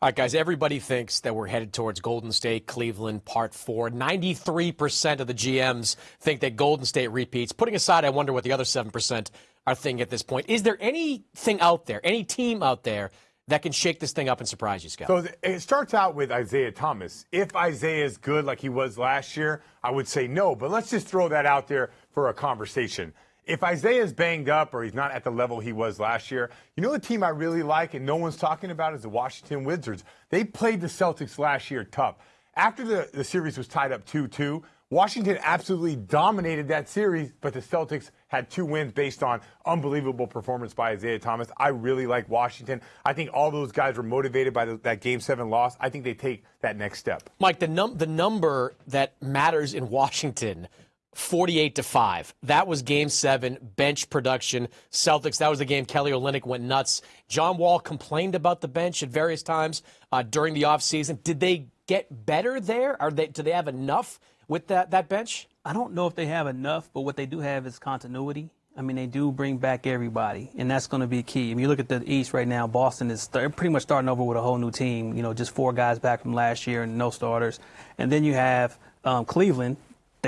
All right, guys, everybody thinks that we're headed towards Golden State, Cleveland, part four. 93% of the GMs think that Golden State repeats. Putting aside, I wonder what the other 7% are thinking at this point. Is there anything out there, any team out there that can shake this thing up and surprise you, Scott? So it starts out with Isaiah Thomas. If Isaiah is good like he was last year, I would say no. But let's just throw that out there for a conversation if Isaiah's banged up or he's not at the level he was last year, you know the team I really like and no one's talking about is the Washington Wizards. They played the Celtics last year tough. After the, the series was tied up 2 2, Washington absolutely dominated that series, but the Celtics had two wins based on unbelievable performance by Isaiah Thomas. I really like Washington. I think all those guys were motivated by the, that Game 7 loss. I think they take that next step. Mike, the, num- the number that matters in Washington 48 to 5. That was game seven, bench production. Celtics, that was the game Kelly Olynyk went nuts. John Wall complained about the bench at various times uh, during the offseason. Did they get better there? Are they, do they have enough with that, that bench? I don't know if they have enough, but what they do have is continuity. I mean, they do bring back everybody, and that's going to be key. I mean, you look at the East right now, Boston is pretty much starting over with a whole new team, you know, just four guys back from last year and no starters. And then you have um, Cleveland,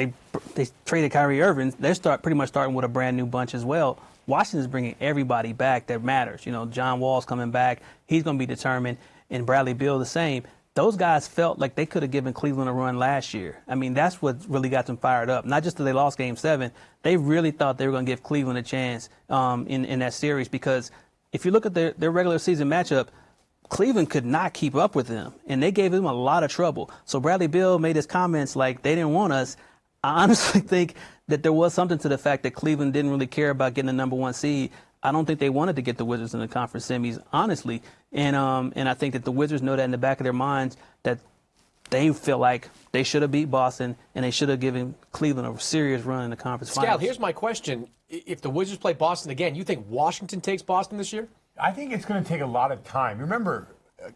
they they traded Kyrie Irving. They start pretty much starting with a brand new bunch as well. Washington's bringing everybody back that matters. You know, John Wall's coming back. He's going to be determined, and Bradley Beal the same. Those guys felt like they could have given Cleveland a run last year. I mean, that's what really got them fired up. Not just that they lost Game Seven, they really thought they were going to give Cleveland a chance um, in in that series because if you look at their their regular season matchup. Cleveland could not keep up with them, and they gave them a lot of trouble. So Bradley Beal made his comments like they didn't want us. I honestly think that there was something to the fact that Cleveland didn't really care about getting the number one seed. I don't think they wanted to get the Wizards in the conference semis, honestly. And um, and I think that the Wizards know that in the back of their minds that they feel like they should have beat Boston and they should have given Cleveland a serious run in the conference Scal, finals. here's my question: If the Wizards play Boston again, you think Washington takes Boston this year? I think it's going to take a lot of time. Remember,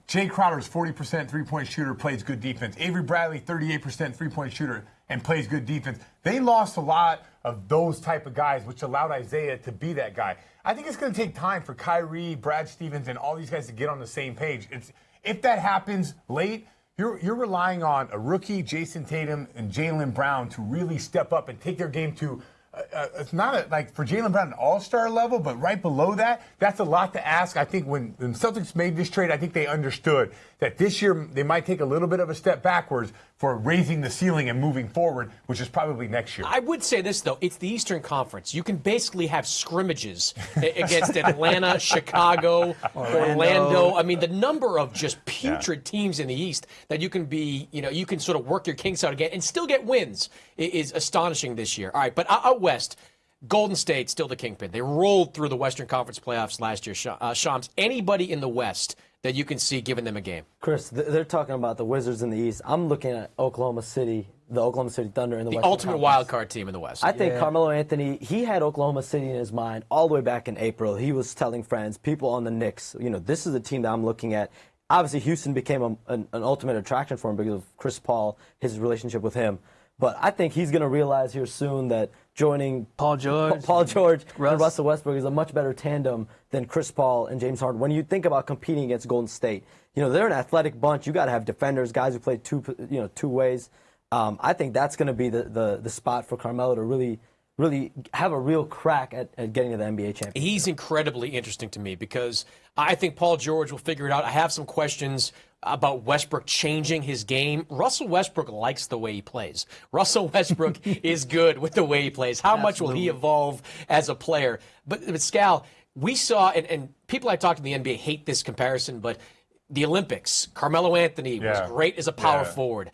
Jae Crowder's 40% three-point shooter, plays good defense. Avery Bradley, 38% three-point shooter and plays good defense. They lost a lot of those type of guys, which allowed Isaiah to be that guy. I think it's going to take time for Kyrie, Brad Stevens, and all these guys to get on the same page. It's if that happens late, you're you're relying on a rookie, Jayson Tatum, and Jaylen Brown to really step up and take their game to uh, uh, it's not a, like for Jaylen Brown an all-star level, but right below that, that's a lot to ask. I think when, when Celtics made this trade, I think they understood that this year they might take a little bit of a step backwards for raising the ceiling and moving forward, which is probably next year. I would say this though, it's the Eastern Conference. You can basically have scrimmages against Atlanta, Chicago, Orlando. Orlando. I mean, the number of just putrid yeah. teams in the East that you can be, you know, you can sort of work your kinks out again and still get wins is astonishing this year. All right, but out west. Golden State still the kingpin. They rolled through the Western Conference playoffs last year. Uh, Shams, anybody in the West that you can see giving them a game? Chris, they're talking about the Wizards in the East. I'm looking at Oklahoma City, the Oklahoma City Thunder in the, the Western ultimate Conference. wild card team in the West. I think yeah. Carmelo Anthony, he had Oklahoma City in his mind all the way back in April. He was telling friends, people on the Knicks, you know, this is the team that I'm looking at. Obviously, Houston became a, an, an ultimate attraction for him because of Chris Paul, his relationship with him. But I think he's going to realize here soon that joining Paul George, Paul George, Russ. and Russell Westbrook is a much better tandem than Chris Paul and James Harden. When you think about competing against Golden State, you know they're an athletic bunch. You got to have defenders, guys who play two, you know, two ways. Um, I think that's going to be the, the the spot for Carmelo to really really have a real crack at, at getting to the NBA championship. He's incredibly interesting to me because I think Paul George will figure it out. I have some questions about Westbrook changing his game. Russell Westbrook likes the way he plays. Russell Westbrook is good with the way he plays. How Absolutely. much will he evolve as a player? But, but Scal, we saw, and, and people I talked to in the NBA hate this comparison, but the Olympics, Carmelo Anthony yeah. was great as a power yeah. forward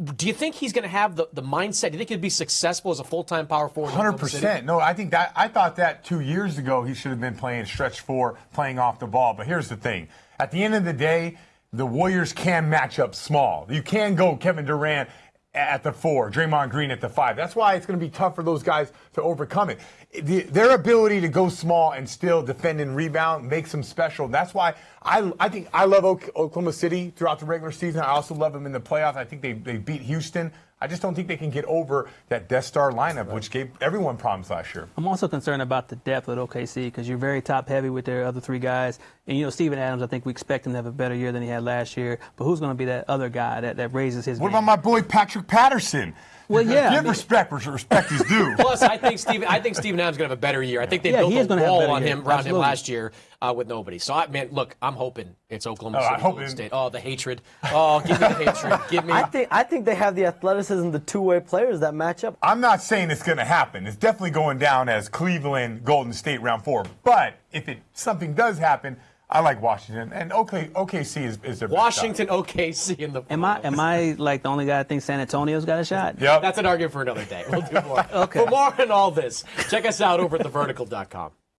do you think he's going to have the, the mindset? Do you think he'd be successful as a full time power forward? Hundred percent. No, I think that I thought that two years ago he should have been playing stretch four, playing off the ball. But here's the thing: at the end of the day, the Warriors can match up small. You can go Kevin Durant at the four, Draymond Green at the five. That's why it's going to be tough for those guys to overcome it. The, their ability to go small and still defend and rebound makes them special. That's why I, I think I love Oklahoma City throughout the regular season. I also love them in the playoffs. I think they, they beat Houston. I just don't think they can get over that Death Star lineup, which gave everyone problems last year. I'm also concerned about the depth at OKC because you're very top heavy with their other three guys. And, you know, Steven Adams, I think we expect him to have a better year than he had last year. But who's going to be that other guy that, that raises his What game? about my boy Patrick Patterson? Well, yeah, I Give mean- respect where respect is due. Plus, I think Steven. I think Steven Adams is going to have a better year. I think they Yeah, built a gonna have a wall on year. him around Absolutely. him last year uh, with nobody. So, I man, look, I'm hoping it's Oklahoma Oh, I City, hope Golden State. Oh, the hatred. Oh, give me the hatred. Give me. I think I think they have the athleticism, the two-way players that match up. I'm not saying it's going to happen. It's definitely going down as Cleveland, Golden State round four. But if it something does happen, I like Washington and OK, OKC is, is their best Washington, OKC in the. Am I am I like the only guy that thinks San Antonio's got a shot? shot. Yep. That's an argument for another day. We'll do more. Okay. For more on all this, check us out over at thevertical.com.